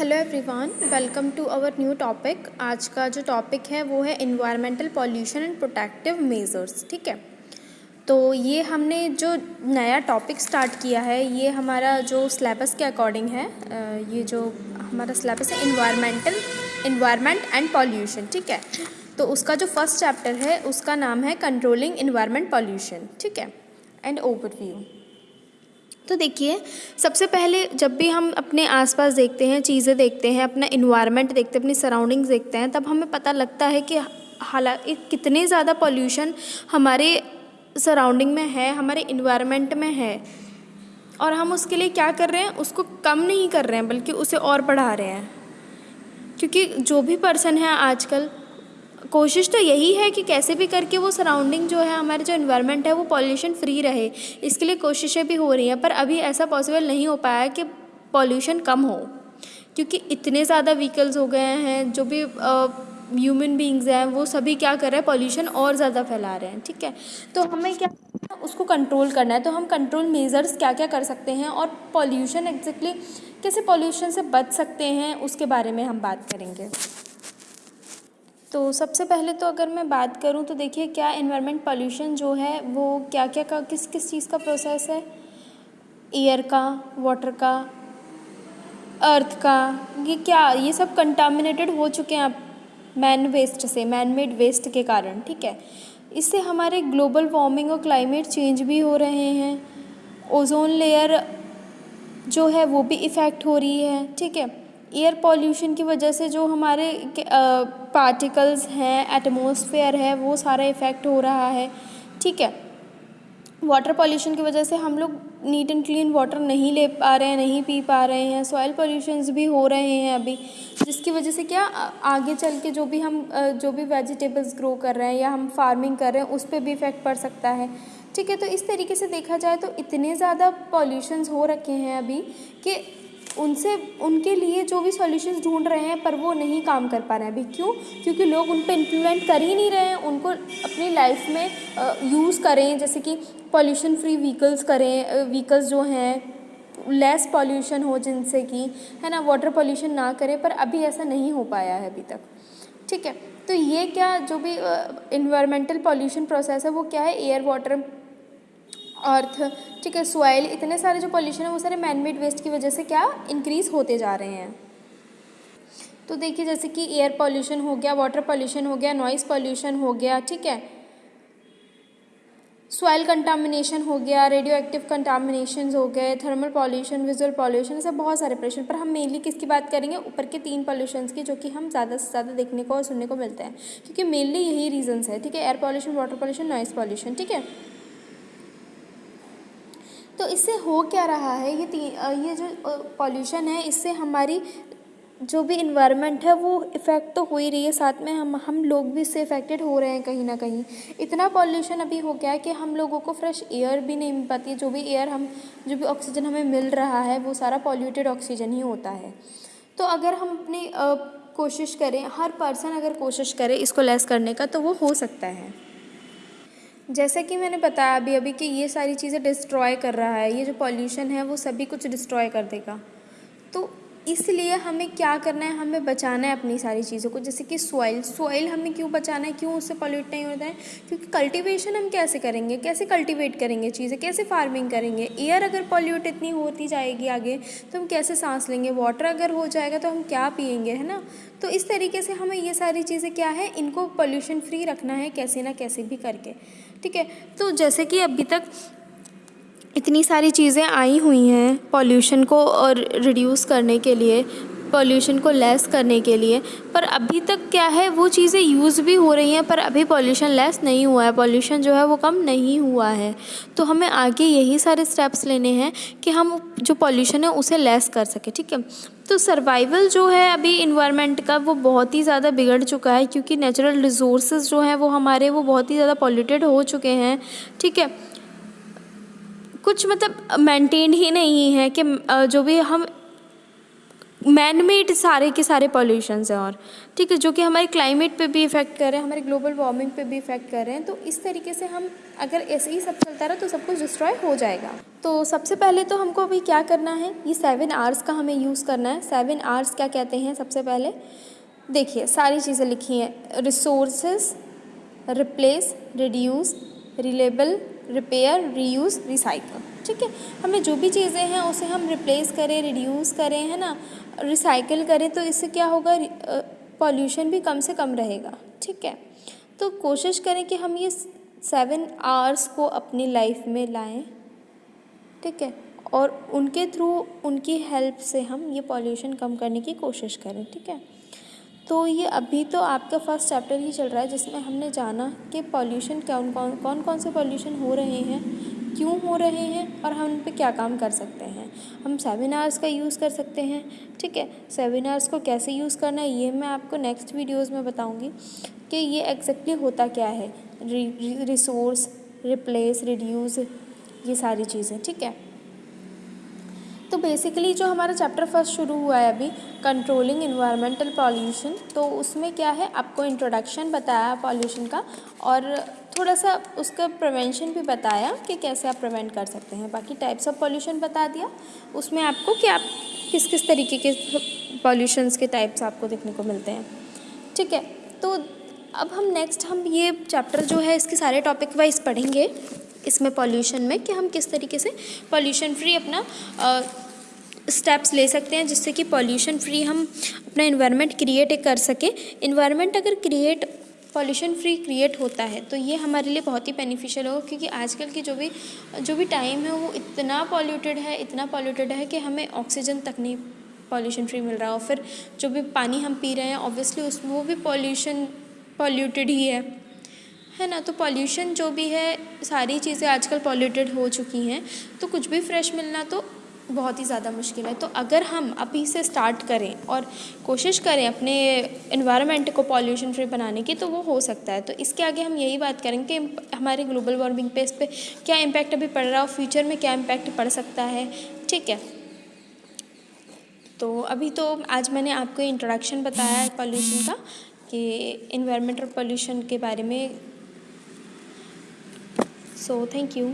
Hello everyone welcome to our new topic आज का जो टॉपिक है वो है environmental pollution and protective measures ठीक है? तो ये हमने जो नया टॉपिक स्टार्ट किया है, ये हमारा जो सिलेबस के अकॉर्डिंग है ये जो हमारा सिलेबस है इन्वायरमेंटल इन्वायरमेंट एंड पॉल्यूशन ठीक है? तो उसका जो फ़र्स्ट चैप्टर है, उसका नाम है कंट्रोलिंग इन्वायरमेंट पॉल्यूशन ठीक है? एंड ओवरव्यू तो देखिए, सबसे पहले जब भी हम अपने आसपास देखते हैं, चीज़ें देखते हैं, अपना इन्वायरमेंट देखते हैं, अपनी सराउंडिंग्स देखते हैं, तब हमें पता लगता है कि हालाँकि कितने ज़्यादा पॉल्यूशन हमारे सराउंडिंग में है, हमारे इन्वायरमेंट में है। और हम उसके लिए क्या कर रहे हैं? उसको कम नहीं कर रहे हैं, बल्कि उसे और बढ़ा रहे हैं। क्योंकि जो भी पर्सन है आजकल कोशिश तो यही है कि कैसे भी करके वो सराउंडिंग जो है, हमारे जो इन्वायरमेंट है, वो पॉल्यूशन फ्री रहे। इसके लिए कोशिशें भी हो रही हैं, पर अभी ऐसा पॉसिबल नहीं हो पाया कि पॉल्यूशन कम हो। क्योंकि इतने ज़्यादा व्हीकल्स हो गए हैं, जो भी ह्यूमन बींग्स हैं, वो सभी क्या कर रहे हैं पॉल्यूशन और ज़्यादा फैला रहे हैं, ठीक है? तो हमें क्या उसको कंट्रोल करना है। तो हम कंट्रोल मेजर्स क्या क्या कर सकते हैं और पॉल्यूशन एग्जैक्टली कैसे पॉल्यूशन से बच सकते हैं, उसके बारे में हम बात करेंगे। तो सबसे पहले तो अगर मैं बात करूँ तो देखिए क्या इन्वायरमेंट पॉल्यूशन जो है, वो क्या क्या का किस किस चीज़ का प्रोसेस है? एयर का वाटर का अर्थ का, ये क्या, ये सब कंटामिनेटेड हो चुके हैं आप मैन वेस्ट से मैन मेड वेस्ट के कारण, ठीक है? इससे हमारे ग्लोबल वार्मिंग और क्लाइमेट चेंज भी हो रहे हैं। ओजोन लेयर जो है, वो भी इफ़ेक्ट हो रही है, ठीक है? एयर पॉल्यूशन की वजह से जो हमारे पार्टिकल्स हैं एटमॉस्फेयर है, वो सारा इफ़ेक्ट हो रहा है। ठीक है? वाटर पॉल्यूशन की वजह से हम लोग नीट एंड क्लीन वाटर नहीं ले पा रहे हैं, नहीं पी पा रहे हैं। सॉइल पॉल्यूशंस भी हो रहे हैं अभी, जिसकी वजह से क्या आगे चल के जो भी हम जो भी वेजिटेबल्स ग्रो कर रहे हैं या हम फ़ार्मिंग कर रहे हैं, उस पर भी इफ़ेक्ट पड़ सकता है। ठीक है? तो इस तरीके से देखा जाए तो इतने ज़्यादा पॉल्यूशंस हो रखे हैं अभी कि उनसे, उनके लिए जो भी सॉल्यूशंस ढूंढ रहे हैं, पर वो नहीं काम कर पा रहे हैं अभी। क्यों? क्योंकि लोग उन पर इम्प्लीमेंट कर ही नहीं रहे हैं। उनको अपनी लाइफ में यूज़ करें। जैसे कि पॉल्यूशन फ्री व्हीकल्स करें। व्हीकल्स जो हैं लेस पॉल्यूशन हो जिनसे कि, है ना वाटर पॉल्यूशन ना करें। पर अभी ऐसा नहीं हो पाया है अभी तक। ठीक है? तो ये क्या जो भी इन्वायरमेंटल पॉल्यूशन प्रोसेस है, वो क्या है? एयर वाटर अर्थ, ठीक है सॉइल इतने सारे जो पॉल्यूशन है, वो सारे मैन मेड वेस्ट की वजह से क्या इंक्रीज़ होते जा रहे हैं? तो देखिए, जैसे कि एयर पॉल्यूशन हो गया वाटर पॉल्यूशन हो गया नॉइज़ पॉल्यूशन हो गया, ठीक है? सॉइल कंटामिनेशन हो गया रेडियो एक्टिव कंटामिनेशन हो गए थर्मल पॉल्यूशन विजुअल पॉल्यूशन ऐसे बहुत सारे प्रश्न पर हम मेनली किसकी बात करेंगे? ऊपर के तीन पॉल्यूशंस की, जो कि हम ज़्यादा से ज़्यादा देखने को और सुनने को मिलते हैं। क्योंकि मेनली यही रीजंस है, ठीक है? Air pollution water pollution noise pollution ठीक है? तो इससे हो क्या रहा है? ये ये जो पॉल्यूशन है, इससे हमारी जो भी इन्वायरमेंट है, वो इफ़ेक्ट तो हो ही रही है। साथ में हम हम लोग भी इससे इफ़ेक्टेड हो रहे हैं कहीं ना कहीं। इतना पॉल्यूशन अभी हो गया है कि हम लोगों को फ्रेश एयर भी नहीं मिल पाती जो भी एयर हम, जो भी ऑक्सीजन हमें मिल रहा है, वो सारा पॉल्यूटेड ऑक्सीजन ही होता है। तो अगर हम अपनी कोशिश करें, हर पर्सन अगर कोशिश करे इसको लेस करने का तो वो हो सकता है। जैसे कि मैंने बताया अभी अभी कि ये सारी चीज़ें डिस्ट्रॉय कर रहा है, ये जो पॉल्यूशन है वो सभी कुछ डिस्ट्रॉय कर देगा। तो इसलिए हमें क्या करना है? हमें बचाना है अपनी सारी चीज़ों को। जैसे कि सॉइल सॉइल हमें क्यों बचाना है? क्यों उससे पॉल्यूट नहीं होता है? क्योंकि कल्टीवेशन हम कैसे करेंगे? कैसे कल्टीवेट करेंगे चीज़ें? कैसे फ़ार्मिंग करेंगे? एयर अगर पॉल्यूट इतनी होती जाएगी आगे तो हम कैसे सांस लेंगे? वाटर अगर हो जाएगा तो हम क्या पियेंगे, है ना? तो इस तरीके से हमें ये सारी चीज़ें क्या है? इनको पॉल्यूशन फ्री रखना है, कैसे ना कैसे भी करके। ठीक है? तो जैसे कि अभी तक इतनी सारी चीज़ें आई हुई हैं पॉल्यूशन को और रिड्यूस करने के लिए पॉल्यूशन को लेस करने के लिए। पर अभी तक क्या है, वो चीज़ें यूज़ भी हो रही हैं, पर अभी पॉल्यूशन लेस नहीं हुआ है। पॉल्यूशन जो है, वो कम नहीं हुआ है। तो हमें आगे यही सारे स्टेप्स लेने हैं कि हम जो पॉल्यूशन है, उसे लेस कर सकें, ठीक है? तो सर्वाइवल जो है, अभी इन्वायरमेंट का, वो बहुत ही ज़्यादा बिगड़ चुका है, क्योंकि नेचुरल रिसोर्स जो हैं, वो हमारे, वो बहुत ही ज़्यादा पॉल्यूटेड हो चुके हैं, ठीक है? कुछ मतलब मेंटेन ही नहीं है कि जो भी हम मैन मेड सारे के सारे पॉल्यूशंस हैं और, ठीक है, जो कि हमारे क्लाइमेट पे भी इफ़ेक्ट कर रहे हैं, हमारे ग्लोबल वार्मिंग पे भी इफ़ेक्ट कर रहे हैं तो इस तरीके से हम अगर ऐसे ही सब चलता रहा तो सब कुछ डिस्ट्रॉय हो जाएगा। तो सबसे पहले तो हमको अभी क्या करना है, ये सेवन आवर्स का हमें यूज़ करना है। सेवन आवर्स क्या कहते हैं सबसे पहले? देखिए, सारी चीज़ें लिखी हैं। Resources replace reduce relabel repair reuse recycle ठीक है, हमें जो भी चीज़ें हैं उसे हम रिप्लेस करें रिड्यूस करें, है ना? रिसाइकिल करें तो इससे क्या होगा? पॉल्यूशन भी कम से कम रहेगा, ठीक है? तो कोशिश करें कि हम ये सेवन आवर्स को अपनी लाइफ में लाएँ, ठीक है? और उनके थ्रू उनकी हेल्प से हम ये पॉल्यूशन कम करने की कोशिश करें, ठीक है? तो ये अभी तो आपका फ़र्स्ट चैप्टर ही चल रहा है, जिसमें हमने जाना कि पॉल्यूशन कौन कौन कौन कौन से पॉल्यूशन हो रहे हैं क्यों हो रहे हैं और हम उन पर क्या काम कर सकते हैं? हम सेमिनार्स का यूज़ कर सकते हैं, ठीक है? सेमिनार्स को कैसे यूज़ करना है, ये मैं आपको नेक्स्ट वीडियोज़ में बताऊँगी कि ये एग्जैक्टली होता क्या है। रिसोर्स रिप्लेस रिड्यूज़ ये सारी चीज़ें, ठीक है? तो बेसिकली जो हमारा चैप्टर फ़र्स्ट शुरू हुआ है अभी कंट्रोलिंग इन्वायरमेंटल पॉल्यूशन तो उसमें क्या है? आपको इंट्रोडक्शन बताया पॉल्यूशन का और थोड़ा सा उसका प्रिवेंशन भी बताया कि कैसे आप प्रिवेंट कर सकते हैं। बाकी टाइप्स ऑफ़ पॉल्यूशन बता दिया। उसमें आपको कि आप किस किस तरीके के पॉल्यूशंस के टाइप्स आपको देखने को मिलते हैं। ठीक है? तो अब हम नेक्स्ट हम ये चैप्टर जो है, इसके सारे टॉपिक वाइज पढ़ेंगे। इसमें पॉल्यूशन में कि हम किस तरीके से पॉल्यूशन फ्री अपना स्टेप्स ले सकते हैं, जिससे कि पॉल्यूशन फ्री हम अपना इन्वायरमेंट क्रिएट कर सकें। इन्वायरमेंट अगर क्रिएट पॉल्यूशन फ्री क्रिएट होता है तो ये हमारे लिए बहुत ही बेनिफिशियल होगा, क्योंकि आजकल की जो भी जो भी टाइम है, वो इतना पॉल्यूटेड है, इतना पॉल्यूटेड है कि हमें ऑक्सीजन तक नहीं पॉल्यूशन फ्री मिल रहा। और फिर जो भी पानी हम पी रहे हैं ऑब्वियसली उसमें वो भी पॉल्यूशन पॉल्यूटेड ही है। है ना? तो पॉल्यूशन जो भी है, सारी चीज़ें आजकल पॉल्यूटेड हो चुकी हैं। तो कुछ भी फ्रेश मिलना तो बहुत ही ज़्यादा मुश्किल है। तो अगर हम अभी से स्टार्ट करें और कोशिश करें अपने इन्वायरमेंट को पॉल्यूशन फ्री बनाने की तो वो हो सकता है। तो इसके आगे हम यही बात करेंगे कि हमारे ग्लोबल वार्मिंग पे इस पर क्या इम्पैक्ट अभी पड़ रहा है और फ्यूचर में क्या इम्पैक्ट पड़ सकता है। ठीक है? तो अभी तो आज मैंने आपको इंट्रोडक्शन बताया है पॉल्यूशन का, कि इन्वायरमेंटल पॉल्यूशन के बारे में सो थैंक यू